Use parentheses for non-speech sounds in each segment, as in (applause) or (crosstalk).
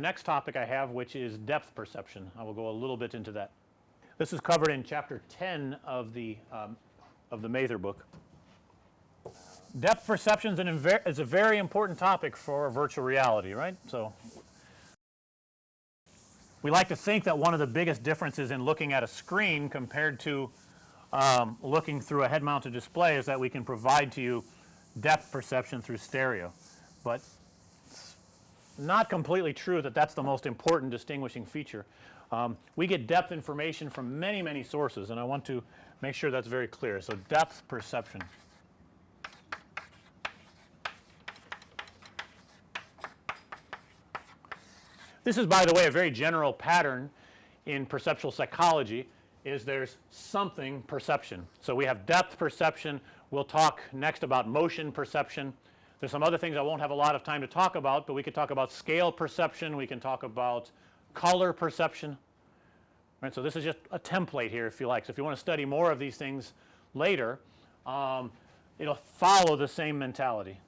Next topic I have which is depth perception. I will go a little bit into that. This is covered in chapter 10 of the um, of the Mather book. Depth perception is a very important topic for virtual reality, right. So, we like to think that one of the biggest differences in looking at a screen compared to um, looking through a head mounted display is that we can provide to you depth perception through stereo, but not completely true that that's the most important distinguishing feature. Um, we get depth information from many many sources and I want to make sure that's very clear. So, depth perception. This is by the way a very general pattern in perceptual psychology is there's something perception. So, we have depth perception, we'll talk next about motion perception. There's some other things I won't have a lot of time to talk about, but we could talk about scale perception, we can talk about color perception. Right. So, this is just a template here if you like. So, if you want to study more of these things later, um, it will follow the same mentality.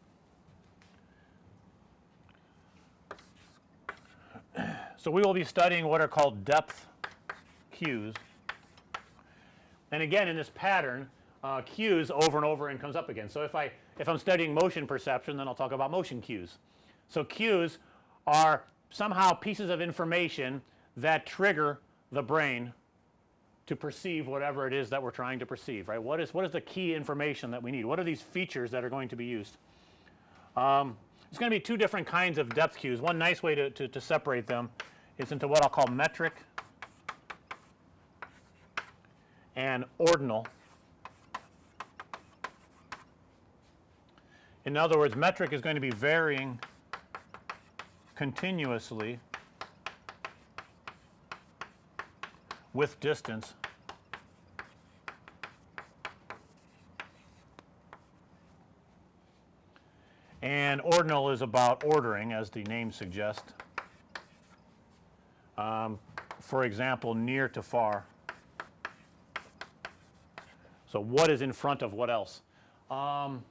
So, we will be studying what are called depth cues. And again in this pattern uh, cues over and over and comes up again. So, if I if I'm studying motion perception then I'll talk about motion cues. So, cues are somehow pieces of information that trigger the brain to perceive whatever it is that we're trying to perceive right. What is what is the key information that we need? What are these features that are going to be used? Um, there's going to be two different kinds of depth cues. One nice way to, to, to separate them is into what I'll call metric and ordinal. In other words, metric is going to be varying continuously with distance and ordinal is about ordering as the name suggests. Um, for example, near to far. So, what is in front of what else? Um,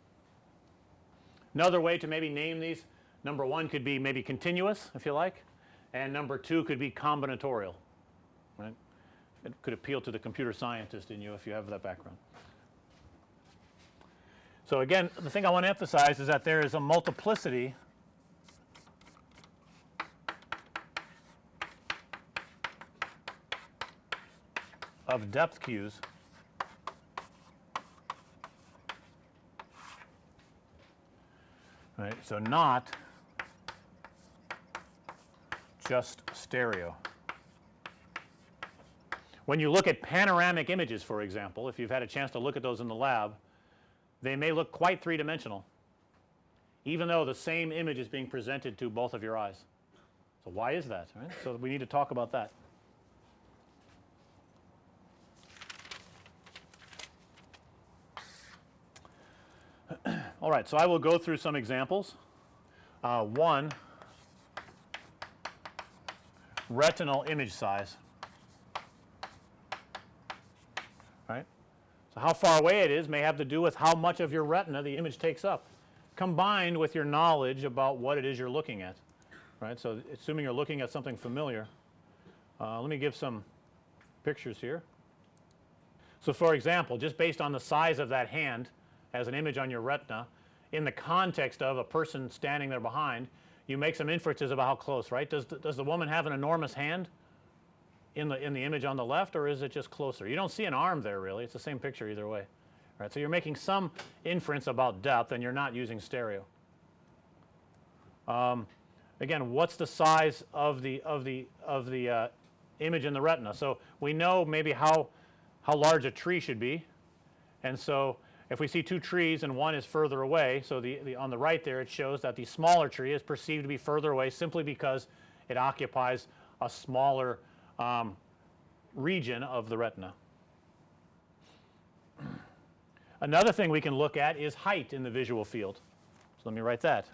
another way to maybe name these number 1 could be maybe continuous if you like and number 2 could be combinatorial right. It could appeal to the computer scientist in you if you have that background. So, again the thing I want to emphasize is that there is a multiplicity of depth cues right. So, not just stereo. When you look at panoramic images for example, if you've had a chance to look at those in the lab, they may look quite three dimensional even though the same image is being presented to both of your eyes. So, why is that right? So, we need to talk about that. All right. So, I will go through some examples. Uh, one retinal image size. Right. So, how far away it is may have to do with how much of your retina the image takes up combined with your knowledge about what it is you're looking at right. So, assuming you're looking at something familiar uh, let me give some pictures here. So, for example just based on the size of that hand as an image on your retina in the context of a person standing there behind you make some inferences about how close right. Does the, does the woman have an enormous hand in the in the image on the left or is it just closer? You don't see an arm there really it's the same picture either way right. So, you're making some inference about depth and you're not using stereo. Um, again what's the size of the of the of the uh, image in the retina. So, we know maybe how how large a tree should be and so if we see two trees and one is further away. So, the, the on the right there it shows that the smaller tree is perceived to be further away simply because it occupies a smaller um, region of the retina. Another thing we can look at is height in the visual field. So, let me write that.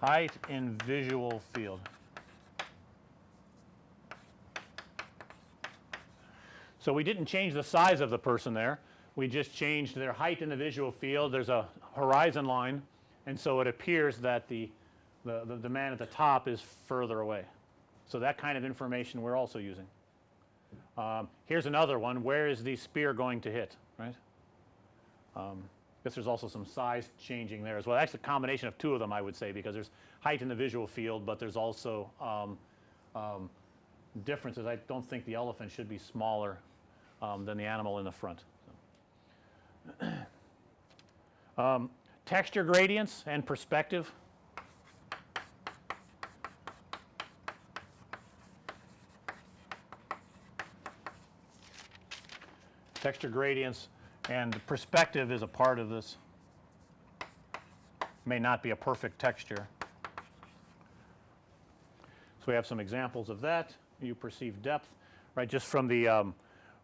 Height in visual field. So, we didn't change the size of the person there. We just changed their height in the visual field. There's a horizon line And so it appears that the, the, the, the man at the top is further away. So that kind of information we're also using. Um, here's another one. Where is the spear going to hit, right? Um, guess there's also some size changing there as well. That's a combination of two of them, I would say, because there's height in the visual field, but there's also um, um, differences. I don't think the elephant should be smaller um, than the animal in the front. So. (clears throat) Um, texture gradients and perspective. Texture gradients and perspective is a part of this. May not be a perfect texture. So we have some examples of that. You perceive depth, right, just from the, um,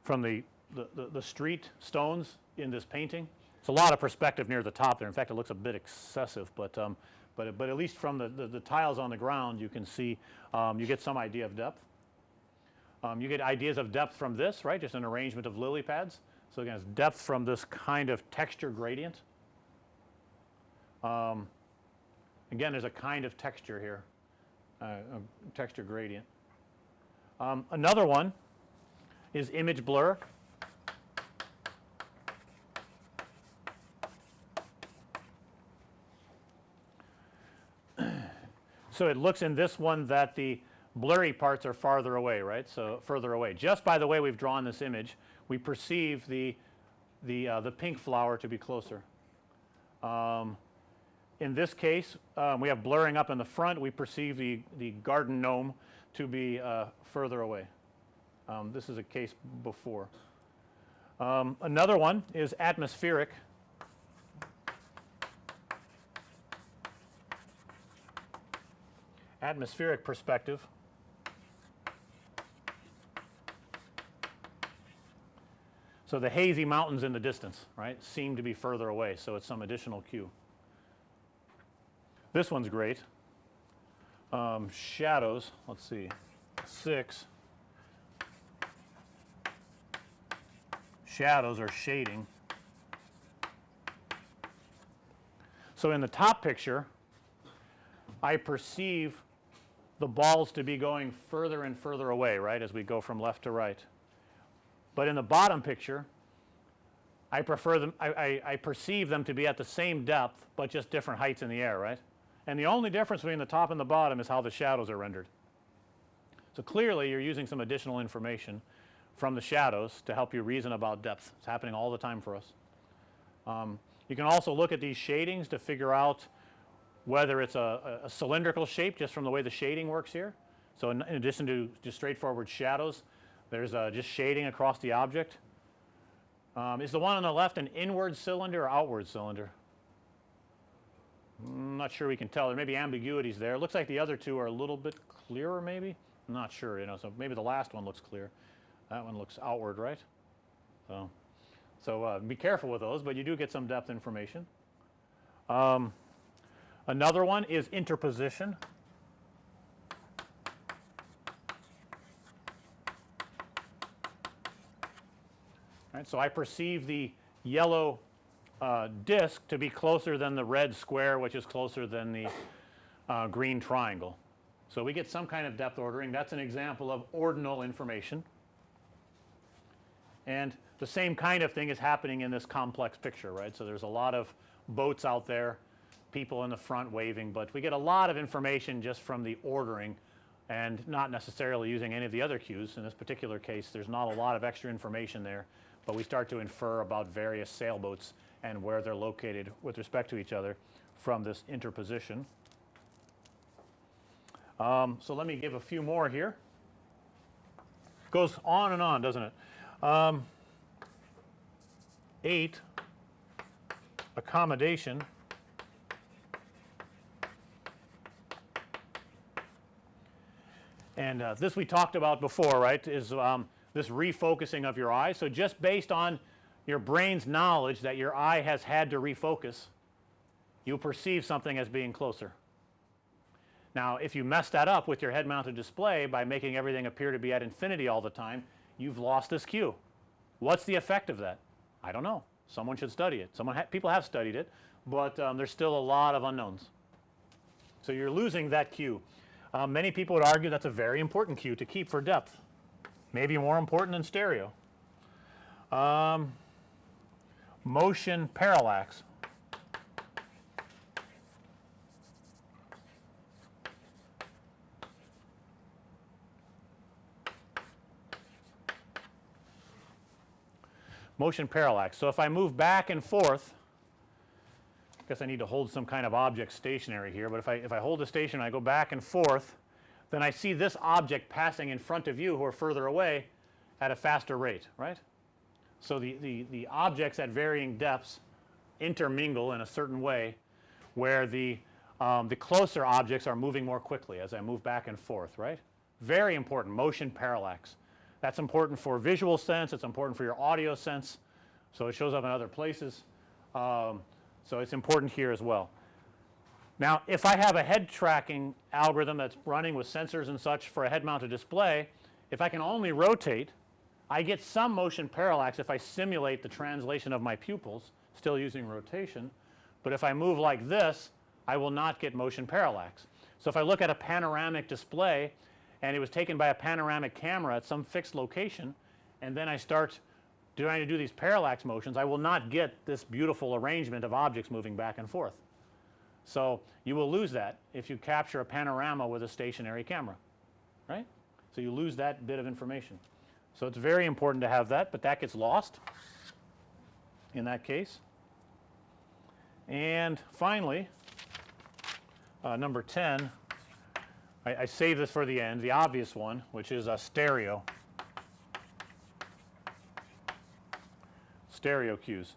from the, the, the, street stones in this painting. It's a lot of perspective near the top there. In fact, it looks a bit excessive, but, um, but, but at least from the, the, the tiles on the ground, you can see, um, you get some idea of depth. Um, you get ideas of depth from this, right, just an arrangement of lily pads. So again, it's depth from this kind of texture gradient. Um, again, there's a kind of texture here, uh, texture gradient. Um, another one is image blur. (clears throat) so it looks in this one that the blurry parts are farther away, right? So further away. Just by the way we've drawn this image, we perceive the, the, uh, the pink flower to be closer. Um, in this case, um, we have blurring up in the front. We perceive the, the garden gnome to be uh, further away. Um, this is a case before. Um, another one is atmospheric. Atmospheric perspective. So the hazy mountains in the distance, right, seem to be further away. So it's some additional cue. This one's great. Um, shadows, let's see, 6. Shadows or shading. So in the top picture, I perceive the balls to be going further and further away, right, as we go from left to right. But in the bottom picture, I prefer them, I, I, I, perceive them to be at the same depth, but just different heights in the air, right? And the only difference between the top and the bottom is how the shadows are rendered. So clearly you're using some additional information from the shadows to help you reason about depth. It's happening all the time for us. Um, you can also look at these shadings to figure out whether it's a, a, cylindrical shape just from the way the shading works here. So in, in addition to just straightforward shadows, there's uh, just shading across the object. Um, is the one on the left an inward cylinder or outward cylinder? I'm not sure we can tell. There may be ambiguities there. It looks like the other two are a little bit clearer maybe. I'm not sure, you know, so maybe the last one looks clear. That one looks outward, right? So, so uh, be careful with those, but you do get some depth information. Um, another one is interposition. Right, so I perceive the yellow uh, disk to be closer than the red square, which is closer than the uh, green triangle. So we get some kind of depth ordering. That's an example of ordinal information. And the same kind of thing is happening in this complex picture, right? So there's a lot of boats out there, people in the front waving, but we get a lot of information just from the ordering and not necessarily using any of the other cues. In this particular case, there's not a lot of extra information there but we start to infer about various sailboats and where they're located with respect to each other from this interposition. Um, so let me give a few more here. Goes on and on, doesn't it? Um, eight, accommodation. And uh, this we talked about before, right, is um, this refocusing of your eye. So just based on your brain's knowledge that your eye has had to refocus, you perceive something as being closer. Now, if you mess that up with your head mounted display by making everything appear to be at infinity all the time, you've lost this cue. What's the effect of that? I don't know. Someone should study it. Someone people have studied it. but um, there's still a lot of unknowns. So you're losing that cue. Uh, many people would argue that's a very important cue to keep for depth, maybe more important than stereo. Um, motion parallax. Motion parallax. So if I move back and forth, I guess I need to hold some kind of object stationary here, but if I if I hold the station I go back and forth, then I see this object passing in front of you who are further away at a faster rate, right? So the, the, the objects at varying depths intermingle in a certain way where the, um, the closer objects are moving more quickly as I move back and forth, right? Very important motion parallax. That's important for visual sense, it's important for your audio sense. So it shows up in other places. Um, so it's important here as well. Now if I have a head tracking algorithm that's running with sensors and such for a head mounted display, if I can only rotate I get some motion parallax if I simulate the translation of my pupils still using rotation, but if I move like this I will not get motion parallax. So if I look at a panoramic display and it was taken by a panoramic camera at some fixed location and then I start trying to do these parallax motions I will not get this beautiful arrangement of objects moving back and forth. So you will lose that if you capture a panorama with a stationary camera, right. So you lose that bit of information. So it's very important to have that, but that gets lost in that case. And finally, uh, number 10, I, I save this for the end, the obvious one, which is a stereo. Stereo cues.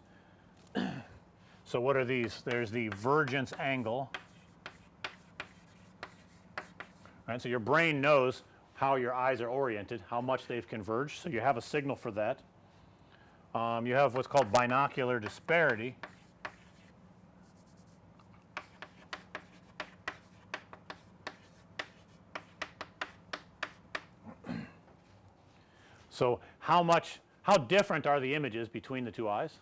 (clears throat) so what are these? There's the vergence angle. Right, so your brain knows how your eyes are oriented, how much they've converged. So you have a signal for that. Um, you have what's called binocular disparity. So how much, how different are the images between the two eyes?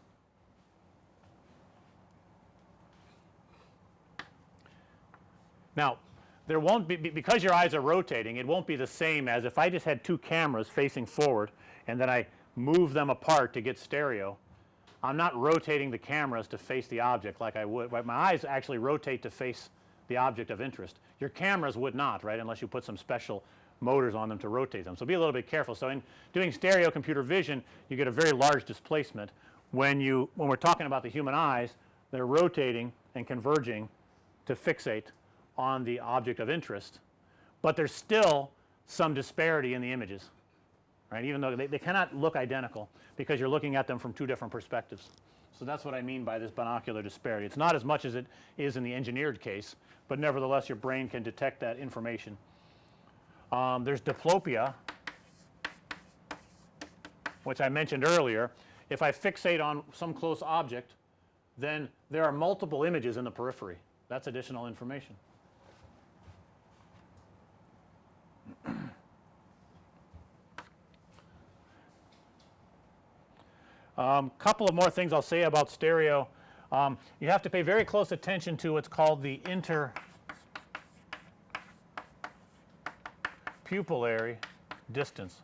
Now there won't be because your eyes are rotating it won't be the same as if I just had two cameras facing forward and then I move them apart to get stereo. I'm not rotating the cameras to face the object like I would my eyes actually rotate to face the object of interest. Your cameras would not right unless you put some special motors on them to rotate them. So be a little bit careful. So in doing stereo computer vision you get a very large displacement when you when we're talking about the human eyes they're rotating and converging to fixate on the object of interest, but there's still some disparity in the images right even though they, they cannot look identical because you're looking at them from two different perspectives. So that's what I mean by this binocular disparity. It's not as much as it is in the engineered case, but nevertheless your brain can detect that information. Um, there's diplopia which I mentioned earlier. If I fixate on some close object then there are multiple images in the periphery. That's additional information. (clears throat) Um, couple of more things I'll say about stereo. Um, you have to pay very close attention to what's called the interpupillary distance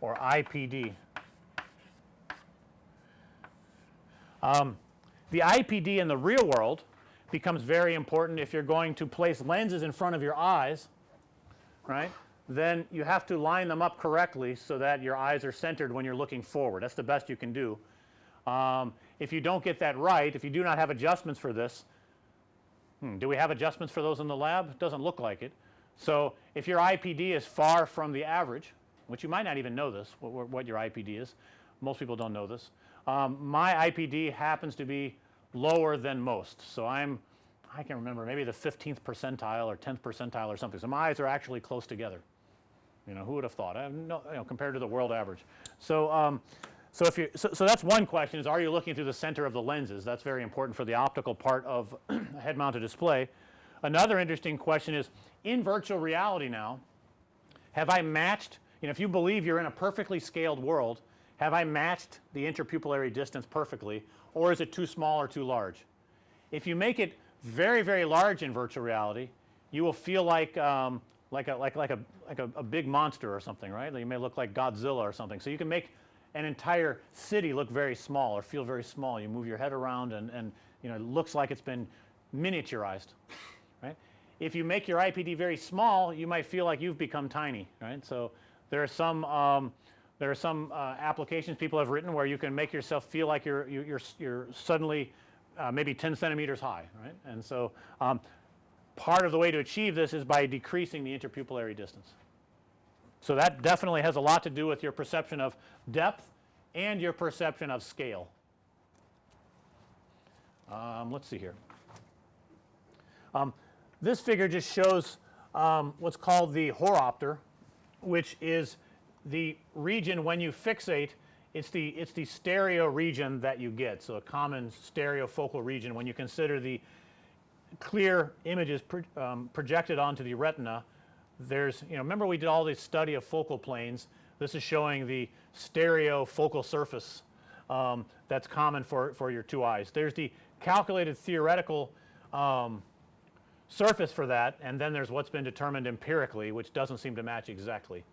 or IPD. Um, the IPD in the real world becomes very important if you're going to place lenses in front of your eyes, right then you have to line them up correctly so that your eyes are centered when you're looking forward. That's the best you can do. Um, if you don't get that right, if you do not have adjustments for this, hmm, do we have adjustments for those in the lab? Doesn't look like it. So if your IPD is far from the average, which you might not even know this, what, what your IPD is, most people don't know this. Um, my IPD happens to be lower than most. So I'm, I can remember maybe the 15th percentile or 10th percentile or something. So my eyes are actually close together. You know, who would have thought? I no, you know, compared to the world average. So, um, so if you, so, so that's one question is are you looking through the center of the lenses? That's very important for the optical part of a (clears throat) head mounted display. Another interesting question is in virtual reality now, have I matched, you know, if you believe you're in a perfectly scaled world, have I matched the interpupillary distance perfectly or is it too small or too large? If you make it very, very large in virtual reality, you will feel like, um, like, a, like, like, a, like a, a big monster or something, right? You may look like Godzilla or something. So you can make an entire city look very small or feel very small. You move your head around and, and you know, it looks like it's been miniaturized, (laughs) right? If you make your IPD very small, you might feel like you've become tiny, right? So there are some, um, there are some uh, applications people have written where you can make yourself feel like you're, you- you're, you're suddenly uh, maybe 10 centimeters high, right? And so um, part of the way to achieve this is by decreasing the interpupillary distance. So that definitely has a lot to do with your perception of depth and your perception of scale. Um, let's see here. Um, this figure just shows um, what's called the horopter, which is the region when you fixate, it's the, it's the stereo region that you get. So a common stereofocal region when you consider the clear images pro, um, projected onto the retina, there's, you know, remember we did all this study of focal planes. This is showing the stereo focal surface um, that's common for, for your two eyes. There's the calculated theoretical um, surface for that, and then there's what's been determined empirically, which doesn't seem to match exactly.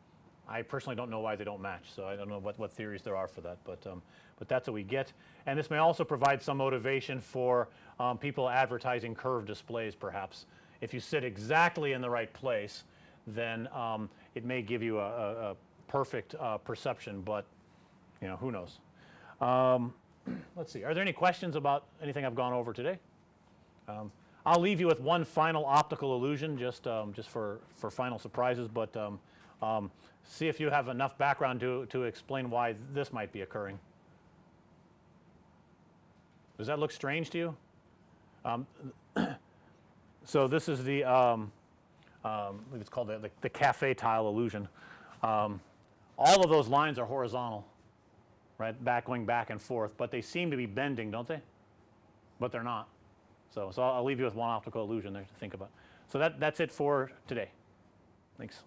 I personally don't know why they don't match, so I don't know what, what theories there are for that, but, um, but that's what we get. And this may also provide some motivation for um, people advertising curved displays perhaps. If you sit exactly in the right place, then um, it may give you a, a, a perfect uh, perception, but you know, who knows. Um, (clears throat) let's see, are there any questions about anything I've gone over today? Um, I'll leave you with one final optical illusion just, um, just for, for final surprises, but um, um, see if you have enough background to, to explain why this might be occurring. Does that look strange to you? Um, (clears throat) so this is the, um, um, I believe it's called the, the, the cafe tile illusion. Um, all of those lines are horizontal, right, back going back and forth, but they seem to be bending, don't they? But they're not. So, so I'll, I'll leave you with one optical illusion there to think about. So that, that's it for today. Thanks.